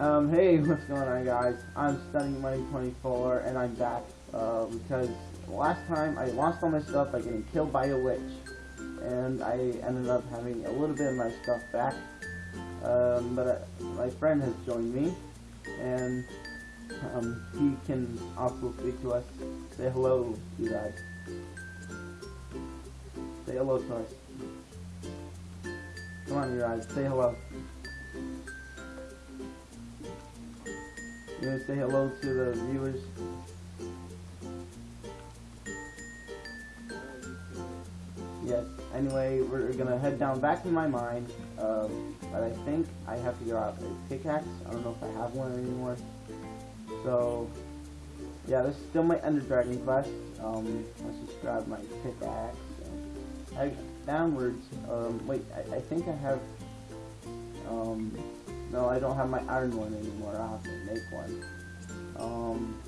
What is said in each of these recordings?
Um, hey, what's going on guys? I'm Studying Money 24 and I'm back, uh, because last time I lost all my stuff by getting killed by a witch. And I ended up having a little bit of my stuff back. Um, but uh, my friend has joined me, and um, he can also speak to us. Say hello, you guys. Say hello to us. Come on, you guys. Say hello. You gonna say hello to the viewers? Yes. Anyway, we're gonna head down back in my mine. Uh, but I think I have to get out a pickaxe. I don't know if I have one anymore. So, yeah, this is still my Ender Dragon quest. Um, let's just grab my pickaxe. Downwards. Um, wait, I, I think I have. Um, no, I don't have my iron one anymore. I'll have to make one. Um.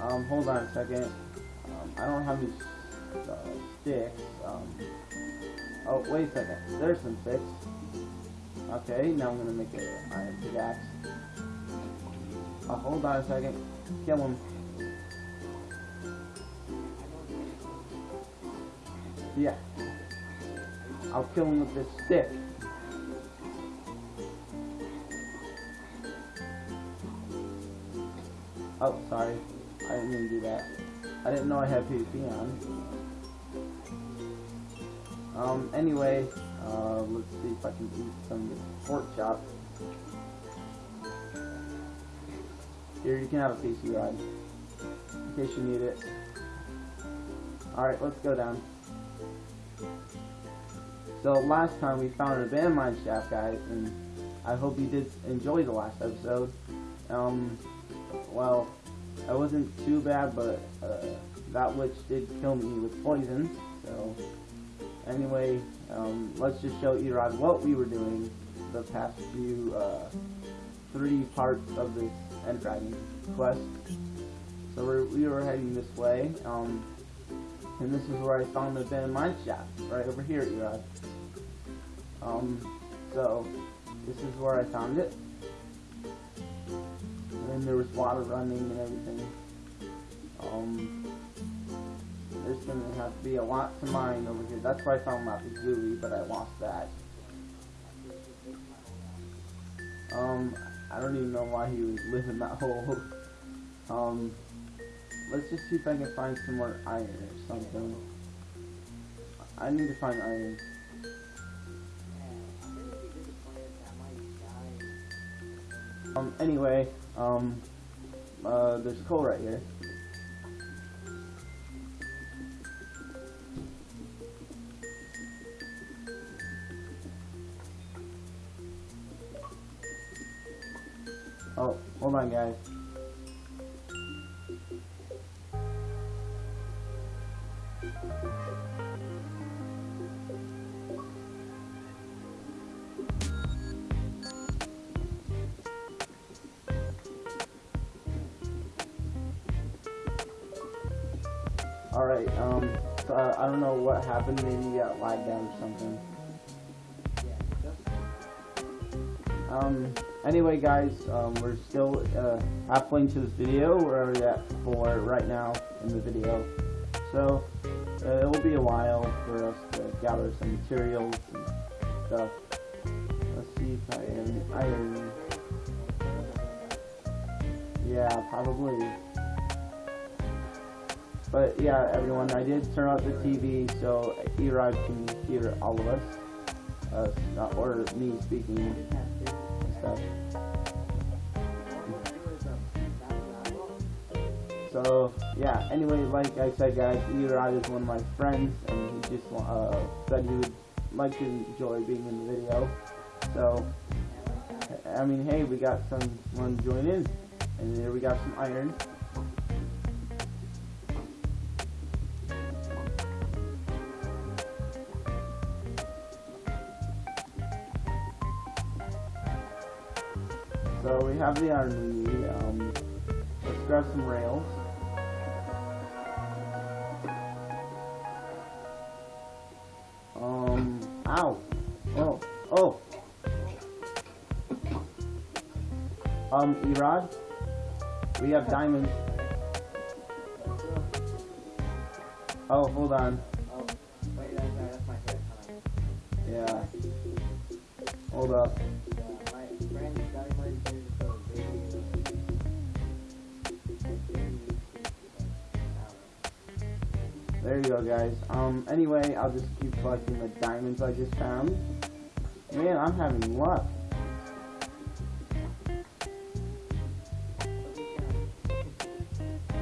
Um, hold on a second. Um, I don't have any uh, sticks. Um, oh, wait a second. There's some sticks. Okay, now I'm gonna make an iron pickaxe. Oh, hold on a second. Kill him. Yeah. I'll kill him with this stick. Oh, sorry. I didn't mean to do that. I didn't know I had PvP on. Um, anyway, uh, let's see if I can eat some pork chop. Here, you can have a piece of your. In case you need it. Alright, let's go down. So last time we found an abandoned mine shaft, guys, and I hope you did enjoy the last episode. Um, well, I wasn't too bad, but uh, that witch did kill me with poison. So anyway, um, let's just show Erod what we were doing the past few uh, three parts of this End Dragon quest. So we're, we were heading this way, um, and this is where I found the abandoned mine shaft, right over here, Erod. Um, so this is where I found it and there was water running and everything. Um, there's gonna have to be a lot to mine over here. That's why I found Lapis but I lost that. Um, I don't even know why he was living that hole. Um, let's just see if I can find some more iron or something. I need to find iron. Um, anyway, um, uh, there's coal right here. Oh, hold on guys. Alright, um, so, uh, I don't know what happened, maybe you got lagged out or something. Um, anyway guys, um, we're still, uh, halfway into this video, we're at four right now in the video. So, uh, it will be a while for us to gather some materials and stuff. Let's see if I am iron. Yeah, probably. But yeah, everyone, I did turn off the TV so Erod can hear all of us, uh, or me speaking and stuff. So yeah, anyway, like I said, guys, Erod is one of my friends, and he just uh, said he would like to enjoy being in the video. So I mean, hey, we got someone join in, and there we got some iron. Have the iron we need. Um, let's grab some rails. Um, ow. Oh, oh. Um, Erod, we have diamonds. Oh, hold on. Oh, wait, that's, that's my head. Hold on. Yeah. Hold up. There you go, guys. Um, anyway, I'll just keep collecting the diamonds I just found. Man, I'm having luck.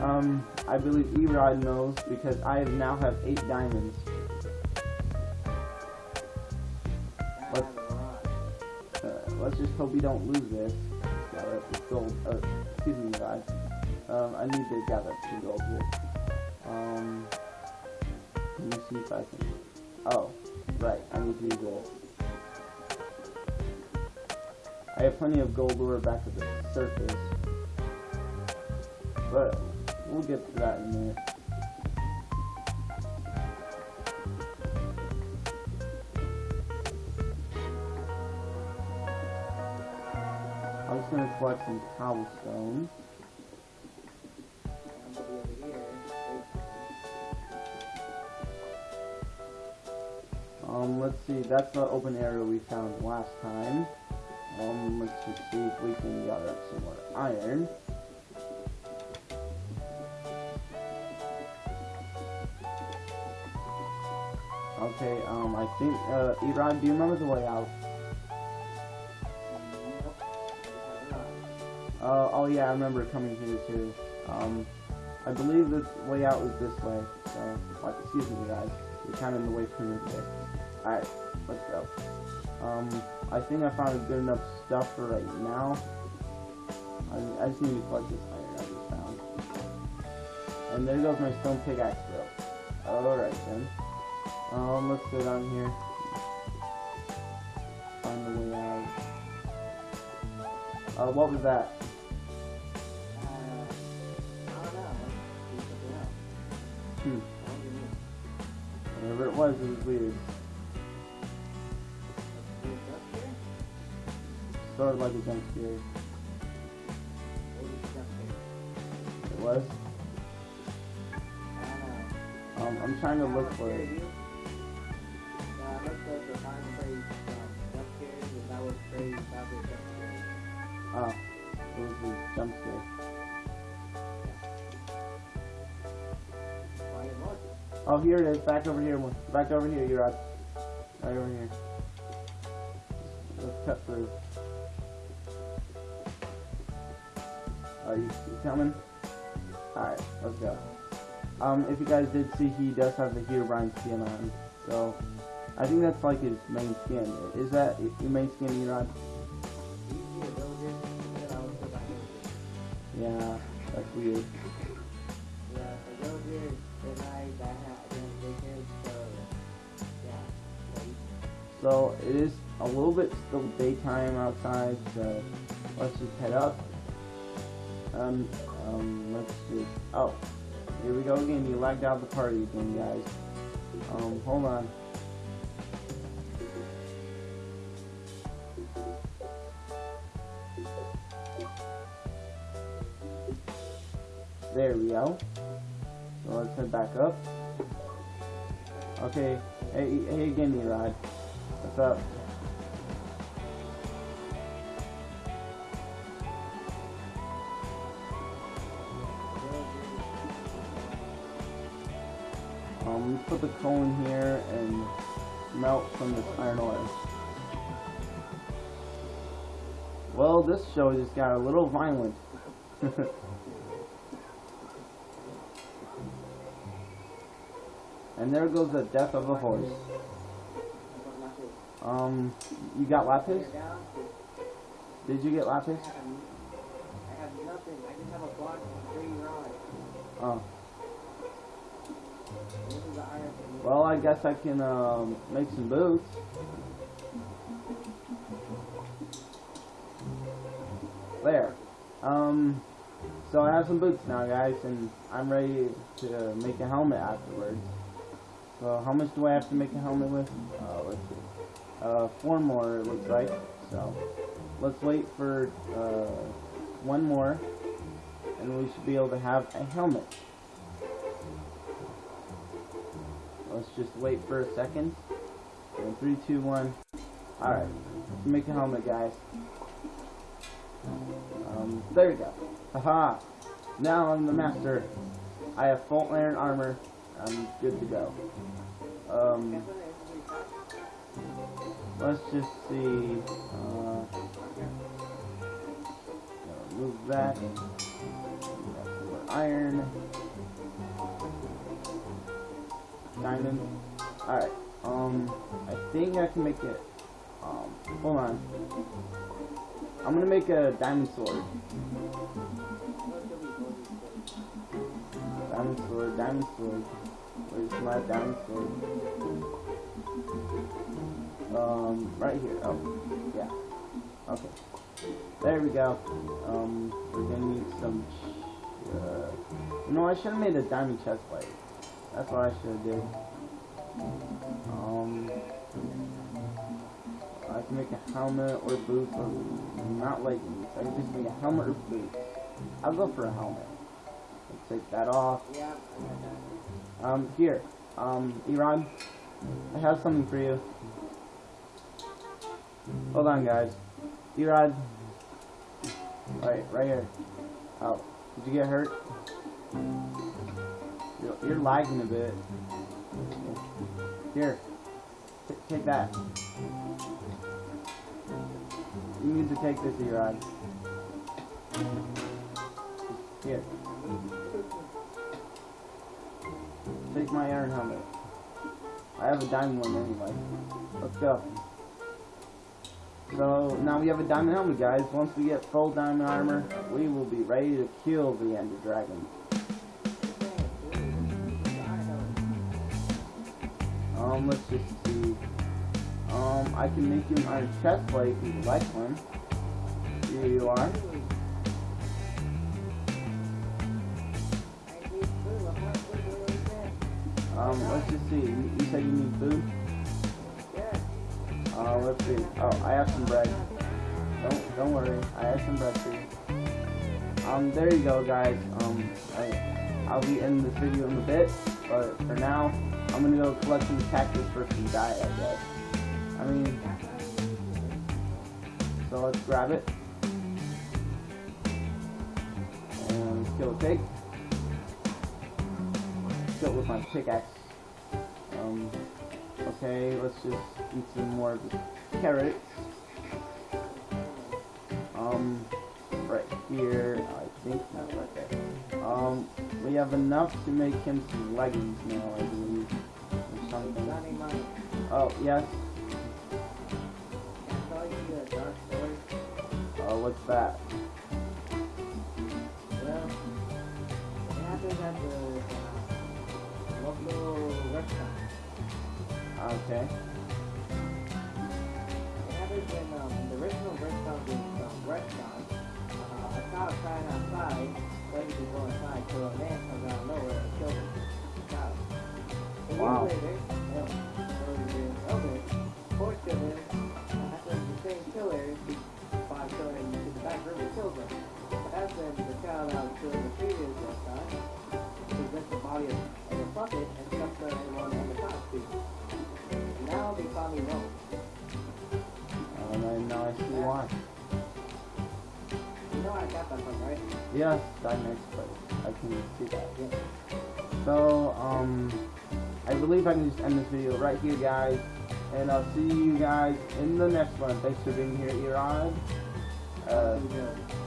Um, I believe Erod knows because I now have eight diamonds. Let's, uh, let's just hope we don't lose this. This gold. Uh, excuse me, guys. Um, I need to gather some gold here. Um, let me see if I can. Oh, right. I need to do this. I have plenty of gold ore back at the surface, but we'll get to that in a minute. I'm just gonna collect some cobblestone. Um, let's see, that's the open area we found last time. Um, let's see if we can gather up some more iron. Okay, um, I think, uh, Erod, do you remember the way out? Uh, oh yeah, I remember coming here too. Um, I believe the way out was this way. So, excuse me guys, you're kind of in the way for me today. Alright, let's go. Um, I think I found good enough stuff for right now. I, I just need to collect this iron I just found. And there goes my stone pickaxe though. Alright then. Um, let's go down here. Find the way out. Uh, what was that? Hmm. Whatever it was, it was weird. Of like a jump scare. It was. Um, I'm trying to look for it. Oh, it was a jump scare. Oh, here it is. Back over here. Back over here, you're. Right over here. Let's cut through. Are you, you coming? Alright, let's go. Um, if you guys did see, he does have the Herobrine skin on. So, I think that's like his main skin. Is that your main skin, Erod? Yeah, that's weird. So it is a little bit still daytime outside, so let's just head up. Um, um, let's see. Oh, here we go again. You lagged out the party again, guys. Um, hold on. There we go. So let's head back up. Okay, hey, hey again, Erod. What's up? Let's put the coal in here and melt from this iron ore. Well, this show just got a little violent. and there goes the death of a horse. Um, you got lapis? Did you get lapis? I have nothing. I just have a block of three rods. Oh. Well, I guess I can um, make some boots. There. Um, so I have some boots now, guys, and I'm ready to make a helmet afterwards. So how much do I have to make a helmet with? Uh, let's see. Uh, four more, it looks like. So let's wait for uh, one more, and we should be able to have a helmet. Let's just wait for a second. In three, two, one. Alright, let's make a helmet, guys. Um, there we go. Haha! Now I'm the master. I have full iron armor. I'm good to go. Um, let's just see. Uh, move that. Iron. Diamond. Alright. Um, I think I can make it. Um, hold on. I'm gonna make a diamond sword. Diamond sword, diamond sword. Where's my diamond sword? Um, right here. Oh, yeah. Okay. There we go. Um, we're gonna need some. Uh, you know, I should have made a diamond chest plate. That's what I should do. Um, I can make a helmet or boots or not leggings. I can just make a helmet or boots. I'll go for a helmet. Let's take that off. Yeah, Um, here. Um, Erod, I have something for you. Hold on, guys. Erod. Right, right here. Oh, did you get hurt? You're, lagging a bit. Here. T take that. You need to take this, Erod. Here. Take my iron helmet. I have a diamond one anyway. Let's go. So now we have a diamond helmet, guys. Once we get full diamond armor, we will be ready to kill the Ender Dragon. Um, let's just see. Um, I can make you an iron chest plate if you like one. Here you are. Um, let's just see. You, you said you need food? Uh, let's see. Oh, I have some bread. Don't, don't worry. I have some bread for you. Um, there you go, guys. Um, I, I'll be ending this video in a bit, but for now, I'm gonna go collect some cactus for some diet, I guess. I mean, so let's grab it. And kill a pig. Kill it with my pickaxe. Um, okay, let's just eat some more of the carrots. Um, right here, I think, no, right there. Um, we have enough to make him some leggings now, I believe. Or something. Oh, yes. Uh, what's that? Well, it happens at the local restaurant. Okay. Now I see why. You know I got that from, right? Yes, that makes place. I can see that. Yeah. So, um, I believe I can just end this video right here, guys. And I'll see you guys in the next one. Thanks for being here, Erod. Uh,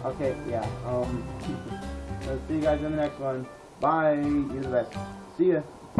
okay, yeah. Um, let's see you guys in the next one. Bye. You're the best. See ya.